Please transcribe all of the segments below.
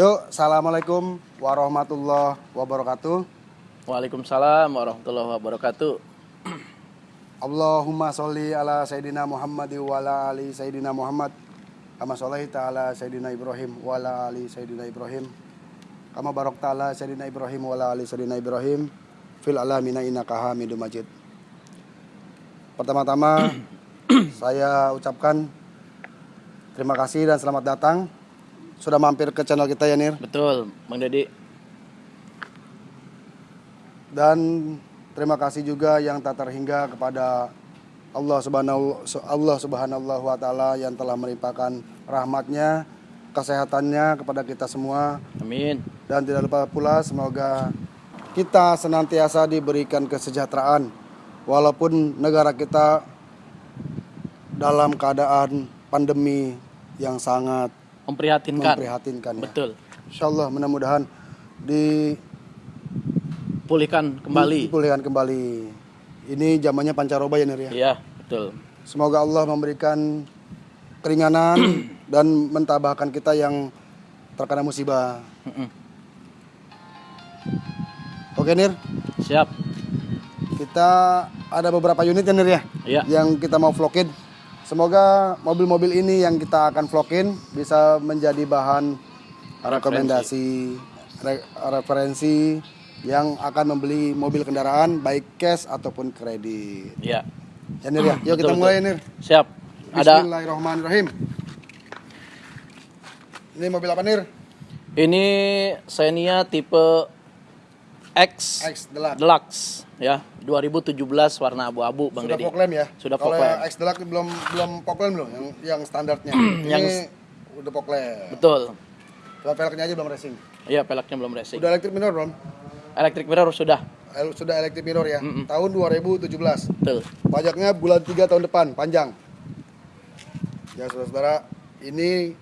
Yuk, Assalamualaikum warahmatullahi wabarakatuh. Waalaikumsalam warahmatullahi wabarakatuh. Allahumma sholli ala Sayyidina Muhammad wa ala ali Sayyidina Muhammad. Kama sholaita ala Sayyidina Ibrahim wa ala ali Sayyidina Ibrahim. Kama barakta ala Sayyidina Ibrahim wa ala ali Sayyidina Ibrahim. Fil alamina innaka hamidum majid. Pertama-tama saya ucapkan terima kasih dan selamat datang sudah mampir ke channel kita ya Nir. Betul, Bang Dedi. Dan terima kasih juga yang tak terhingga kepada Allah Subhanahu Allah Subhanahu wa taala yang telah melimpahkan rahmatnya, kesehatannya kepada kita semua Amin. dan tidak lupa pula semoga kita senantiasa diberikan kesejahteraan walaupun negara kita dalam keadaan pandemi yang sangat Memprihatinkan. memprihatinkan ya. Betul. Insya Allah mudah-mudahan di Pulihkan kembali. dipulihkan kembali. Ini zamannya pancaroba ya Nir ya. Iya, betul. Semoga Allah memberikan keringanan dan mentabahkan kita yang terkena musibah. Oke Nir, Siap. kita ada beberapa unit ya Nir ya Iya. yang kita mau vlogin. Semoga mobil-mobil ini yang kita akan vlogin bisa menjadi bahan rekomendasi re- referensi yang akan membeli mobil kendaraan baik cash ataupun kredit. Iya. Ya Nir ya. Yuk kita Betul, mulai Nir. Siap. Ada Bismillahirrahmanirrahim. Ini mobil apa Nir? ini Xenia tipe X, X Deluxe. Deluxe ya, 2017 warna abu-abu Bang Sudah lamp ya? Sudah Kalau yang. X Deluxe belum belum lamp belum yang yang standarnya. Yang- Ini udah fog lamp. Betul. Cuma velgnya aja belum racing. Iya, peleknya belum racing. Udah electric mirror belum? Electric mirror sudah. El- Sudah electric mirror ya. Mm-mm. Tahun 2017. Betul. Pajaknya bulan 3 tahun depan, panjang. Ya saudara-saudara, ini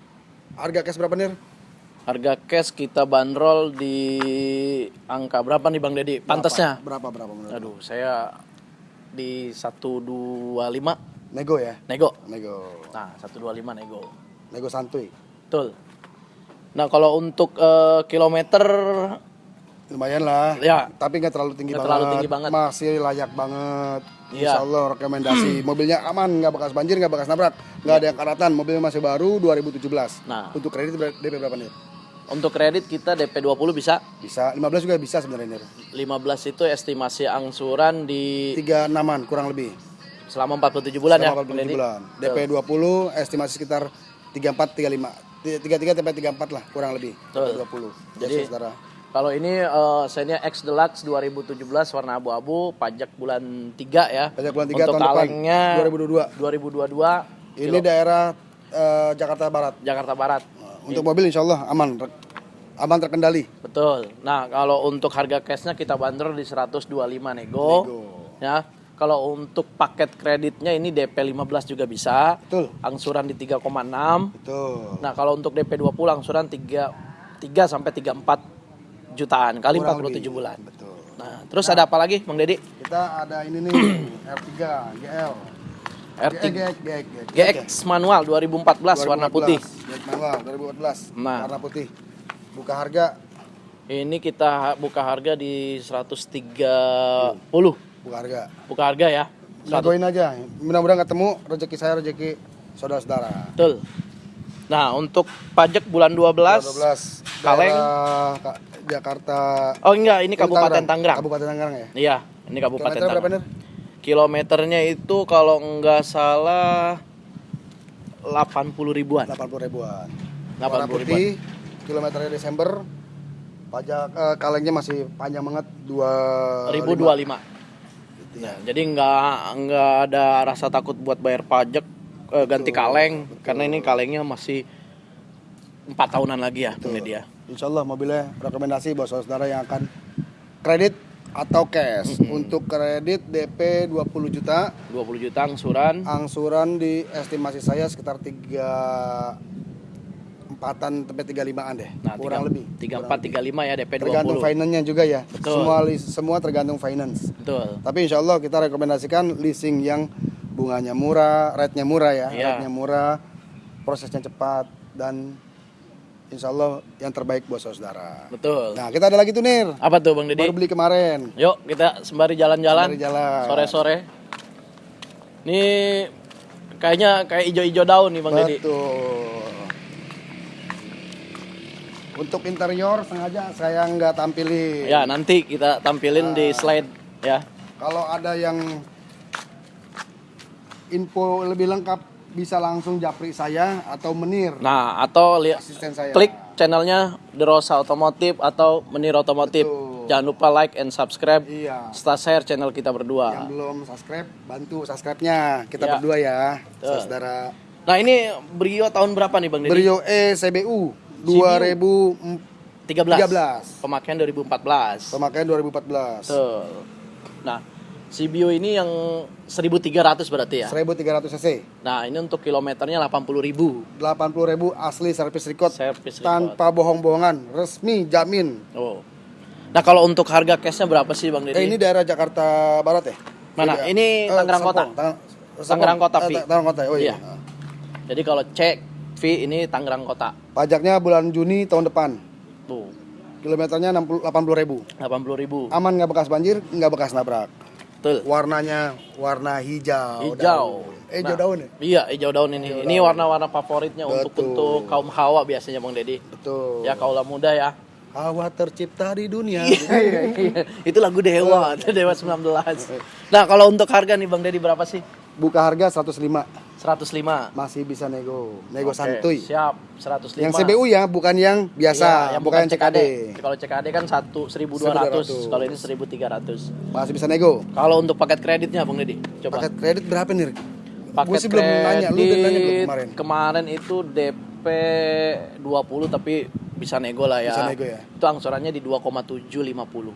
harga cash berapa Nir? Harga cash kita bandrol di angka berapa nih Bang Dedi? Pantasnya? Berapa berapa menurut? Aduh, saya di 125 Nego ya? nego. Nego. Nah, 125 nego. Nego santuy. Betul. Nah, kalau untuk eh, kilometer Lumayan lah. Ya. Tapi nggak terlalu tinggi Nggak banget. terlalu tinggi banget. Masih layak banget. Iya. Insya Allah rekomendasi. Mobilnya aman, nggak bekas banjir, nggak bekas nabrak, nggak ada yang karatan. Mobilnya masih baru 2017. Nah. Untuk kredit DP berapa nih? Untuk kredit kita DP 20 bisa. Bisa 15 juga bisa sebenarnya nih. 15 itu estimasi angsuran di Tiga enaman kurang lebih. selama 47 bulan ya. Selama Bang 47 Dedi? bulan. DP 20 estimasi sekitar 34 35. 33 sampai 34 lah kurang lebih. Betul. 20. Jadi- saudara. Kalau ini eh Xenia X Deluxe 2017 warna abu-abu, pajak bulan 3 ya. Pajak bulan 3 Untuk tahun depan, kalengnya 2022. 2022 Ini kilo- daerah eh, Jakarta Barat. Jakarta Barat. Untuk mobil insya Allah aman, aman terkendali. Betul. Nah, kalau untuk harga cashnya kita bandrol di 125 nego. Nego. Ya. Kalau untuk paket kreditnya ini DP 15 juga bisa. Betul, Angsuran di 3,6. betul. Nah, kalau untuk DP 20 angsuran 3 3 sampai 34 jutaan kali Kurang 47 lebih. bulan. Betul. Nah, terus ada apa lagi, Bang Dedi? Kita ada ini nih R3 GL. R3 GX, GX, GX manual 2014 warna putih. GX manual 2014 Nah. warna putih. Buka harga, Ini kita buka harga di 130. buka harga. Buka harga ya. 100. Lagoin aja. Mudah-mudahan ketemu rezeki saya rezeki saudara-saudara. Betul. Nah, untuk pajak bulan 12. 12 Kaleng. Ka- Jakarta. Oh enggak, ini Kabupaten Tangerang. Kabupaten Tangerang ya. Iya, ini Kabupaten Tangerang. Kilometernya itu kalau enggak salah 80 ribuan. 80 ribuan. 80 Warna ribuan. kilometernya Desember. Pajak eh, kalengnya masih panjang banget 2 1025. Nah, jadi nggak nggak ada rasa takut buat bayar pajak eh, ganti kaleng karena ini kalengnya masih empat tahunan lagi ya ini dia. Insya Allah mobilnya rekomendasi buat saudara yang akan kredit atau cash. Untuk kredit DP 20 juta, 20 juta angsuran. angsuran di estimasi saya sekitar 3 empatan sampai 35-an deh. Nah, kurang lebih. 34 35 ya DP 20. Tergantung finance-nya juga ya. Betul. Semua semua tergantung finance. Betul. Tapi insya Allah kita rekomendasikan leasing yang bunganya murah, rate-nya murah ya, Iya. rate-nya murah, prosesnya cepat dan insya Allah yang terbaik buat saudara. Betul. Nah kita ada lagi tuh Nir, Apa tuh Bang Deddy? baru beli kemarin. Yuk kita sembari jalan-jalan. Sembari jalan. Sore-sore. Ini kayaknya kayak ijo-ijo daun nih Bang Deddy. Betul. Untuk interior sengaja saya nggak tampilin. Ya nanti kita tampilin di slide ya. Kalau ada yang info lebih lengkap bisa langsung japri saya atau menir Nah atau lihat asisten saya. klik channelnya The Rosa Otomotif atau Menir Otomotif. Betul. Jangan lupa like and subscribe. Iya. Serta share channel kita Yang berdua. belum subscribe bantu subscribe-nya kita Ya. berdua ya, saudara. Nah ini Brio tahun berapa nih Bang Deddy? Brio E CBU 2013 13. Pemakaian 2014. pemakaian 2014 Betul. Nah, CBio ini yang 1300 berarti ya. 1300 cc Nah, ini untuk kilometernya 80.000. 80.000 asli service record Service record. tanpa bohong-bohongan resmi jamin Oh. Nah, kalau untuk harga cashnya berapa sih Bang eh Deddy? ini daerah Jakarta Barat ya Mana? Iya. Ini Eh, Tangerang Kota? Tang- Tangerang Kota, eh, Vi. Tangerang Kota oh iya, Iya. Jadi kalau cek V ini Tangerang Kota. pajaknya bulan Juni tahun depan Tuh, kilometernya 60 80.000 80.000. aman nggak bekas banjir nggak bekas nabrak Betul. warnanya warna hijau Hijau. daun. eh hijau Nah, daun ya Iya, hijau daun ini. ini warna-warna favoritnya untuk Betul. untuk kaum hawa biasanya Bang Deddy. betul Ya kaulah muda ya. hawa tercipta di dunia Iya, iya. Itu lagu Dewa, Dewa 19. Nah, kalau untuk harga nih Bang Deddy berapa sih? buka harga 105 105. masih bisa nego nego Oke, santuy Siap, 105. yang CBU ya bukan yang biasa Iya, yang bukan yang CKD Kalau CKD kan 1 1200, 1200. kalau ini 1300. masih bisa nego Kalau untuk paket kreditnya Bang Deddy, coba. paket kredit berapa nih Paket gue sih belum nanya lu udah nanya belum kemarin Kemarin itu DP 20 tapi bisa nego lah ya. Bisa nego ya. Itu angsurannya di 2,750.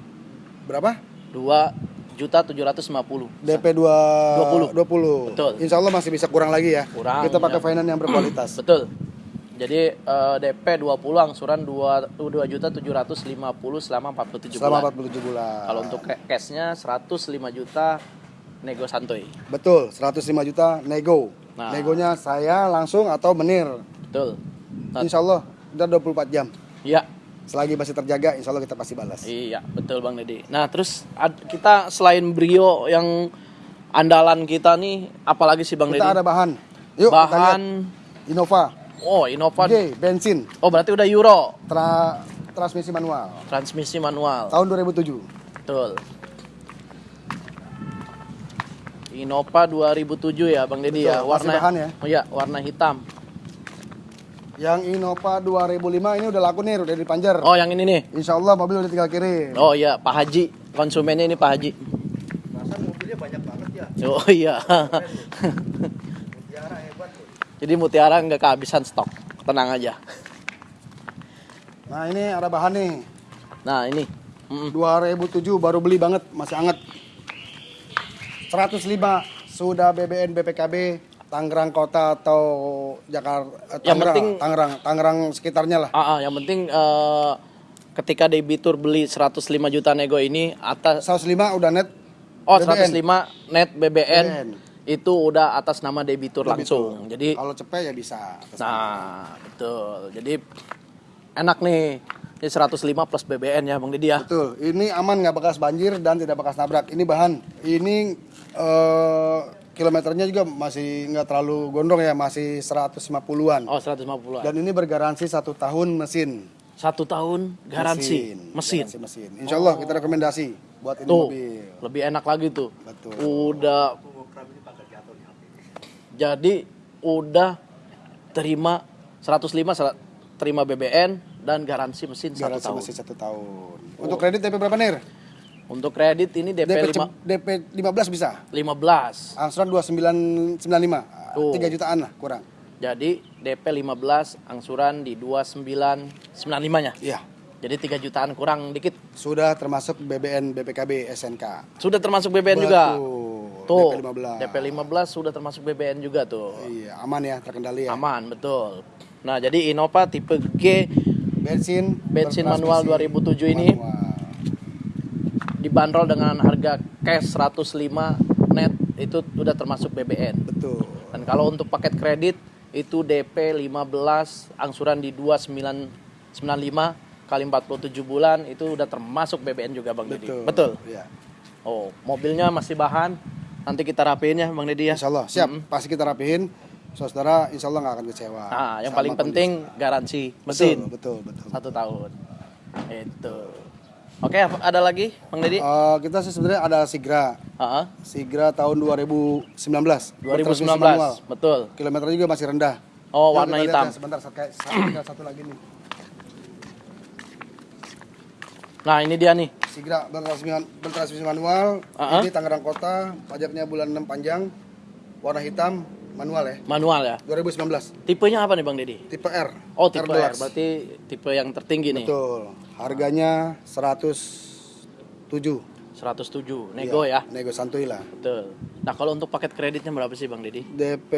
berapa 2 juta 750. DP 2 20. 20 Betul. Insya Allah masih bisa kurang lagi ya Kurang, kita pakai ya. finance yang berkualitas Betul. Jadi eh, DP 20 angsuran 2 2 juta 750 selama 47 selama bulan. 47 bulan Kalau untuk ca- cashnya 105 juta nego santuy. betul 105 juta nego Nah. negonya saya langsung atau menir Betul. Insya Allah udah 24 jam iya, selagi masih terjaga Insya Allah kita pasti balas iya, betul Bang Deddy. Nah, terus ad- kita selain Brio yang andalan kita nih apalagi sih Bang kita Deddy? ada bahan yuk kita lihat Bahan Innova oh, Innova. G bensin Oh, berarti udah Euro. tra transmisi manual Transmisi manual. tahun 2007 Betul. Innova 2007 ya Bang Deddy ya, warna bahan ya. Oh iya, warna hitam. Yang Innova 2005 ini udah laku nih udah dipanjer Oh, yang ini nih. Insya Allah mobil udah tinggal kirim Oh iya, Pak Haji. Konsumennya ini Pak Haji. masa mobilnya banyak banget ya Oh iya. Mutiara hebat tuh Jadi Mutiara nggak kehabisan stok. Tenang aja. nah ini ada bahan nih Nah, ini. Mm-mm. 2007 baru beli banget masih anget 105 sudah BBN BPKB Tangerang Kota atau Jakarta Yang Tangerang penting- Tangerang Tangerang sekitarnya lah Ah, ah, yang penting eh, ketika debitur beli 105 juta nego ini atas 105 udah net oh BBN. 105 net BBN, BBN. itu udah atas nama debitur langsung. Jadi kalau cepet ya bisa Nah, betul. Jadi enak nih. Ini 105 plus BBN ya Bang Didi ya. betul ini aman nggak bekas banjir dan tidak bekas nabrak ini bahan ini eh, kilometernya juga masih nggak terlalu gondrong ya masih 150-an Oh, 150 dan ini bergaransi satu tahun mesin Satu tahun garansi mesin. Garansi mesin. Insya Allah kita rekomendasi buat ini Tuh, mobil. lebih enak lagi tuh. Betul. Udah Jadi udah terima 105 sel- terima BBN dan garansi mesin satu Garansi tahun. mesin satu tahun. Untuk kredit DP berapa nih? Untuk kredit ini DP, DP, 5, cep- DP 15 bisa. 15. Angsuran 2995. Tuh. 3 jutaan lah kurang. Jadi DP 15 angsuran di 2995-nya. Iya. Jadi 3 jutaan kurang dikit. Sudah termasuk BBN BPKB SNK. Sudah termasuk BBN juga. Betul. Tuh. DP 15. DP 15 sudah termasuk BBN juga tuh. Iya, aman ya, terkendali ya. Aman, betul. Nah, jadi Innova tipe G Bensin Bensin manual bertransmisi 2007 ini. Dibanderol dengan harga cash 105 net itu udah termasuk BBN. Betul. Dan kalau untuk paket kredit itu DP 15 angsuran di 2995 kali 47 bulan itu udah termasuk BBN juga Bang Deddy. Betul. Betul. Iya. Oh, mobilnya masih bahan. Nanti kita rapiin ya Bang Deddy ya. Insya Allah siap. Pasti kita rapihin. Saudara, insya Allah nggak akan kecewa. Nah, yang Sama paling kondisi. penting garansi Betul, mesin betul, betul. satu tahun. Itu. Oke, apa- ada lagi Bang Deddy? Eh, kita sih sebenarnya ada Sigra. Heeh. Sigra tahun 2019. Bertransmisi 2019. manual. Betul. Kilometer juga masih rendah. Oh, Yuk, warna hitam. ya, Sebentar, satu, satu, satu lagi nih. Nah, ini dia nih. Sigra bertransmisi, bertransmisi manual. Uh-uh. Ini Tangerang Kota. Pajaknya bulan 6 panjang. Warna hitam, manual ya. Manual ya. 2019. Tipenya apa nih Bang Deddy? Tipe R. Oh, tipe R. Deluxe. Berarti tipe yang tertinggi nih. Betul. Harganya 107. 107. Nego ya. Nego santuy lah. Betul. Nah, kalau untuk paket kreditnya berapa sih Bang Deddy? DP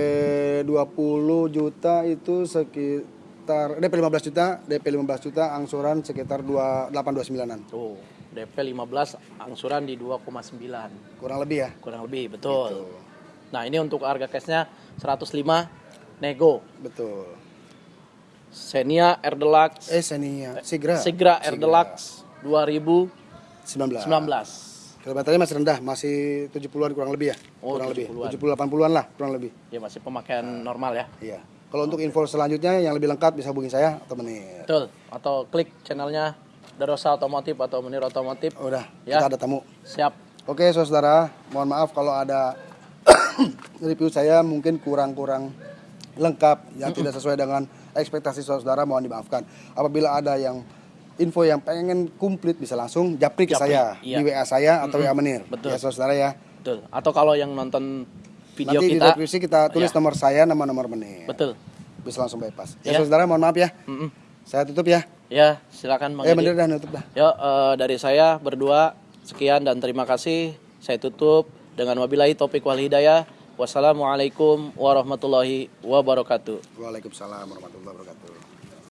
20 juta itu sekitar DP 15 juta, DP 15 juta angsuran sekitar 2 829-an. Tuh, DP 15 angsuran di 2,9. Kurang lebih ya. Kurang lebih, betul. Gitu. Nah, ini untuk harga cashnya 105 nego. Betul. Xenia Air Deluxe Eh Xenia, Sigra. Sigra Air Deluxe 2019. 19. Kilometernya masih rendah, masih 70-an kurang lebih ya. Oh, kurang 70-an. lebih. 70 80-an lah, kurang lebih. Ya masih pemakaian normal ya. Iya. Kalau untuk info selanjutnya yang lebih lengkap bisa hubungi saya atau menit. Betul. Atau klik channelnya Darosa Otomotif atau Menir Otomotif. Udah, Ya. kita ada tamu. Siap. Oke, saudara, mohon maaf kalau ada review saya mungkin kurang-kurang lengkap yang tidak sesuai dengan ekspektasi saudara mohon dimaafkan. Apabila ada yang info yang pengen komplit bisa langsung japri ke Japri, saya iya. di WA saya atau WA Menir. Betul. Ya saudara ya. Betul. Atau kalau yang nonton video Nanti di kita deskripsi kita tulis Ya. nomor saya nama nomor Menir. Betul. Bisa langsung bypass. Ya. Ya, saudara mohon maaf ya. Mm-mm. Saya tutup ya. Ya, silakan Bang Deddy. Menir dah nutup dah. Yo, eh, dari saya berdua sekian dan terima kasih. Saya tutup dengan wabillahi taufiq wal hidayah. Wassalamualaikum warahmatullahi wabarakatuh. Waalaikumsalam warahmatullahi wabarakatuh.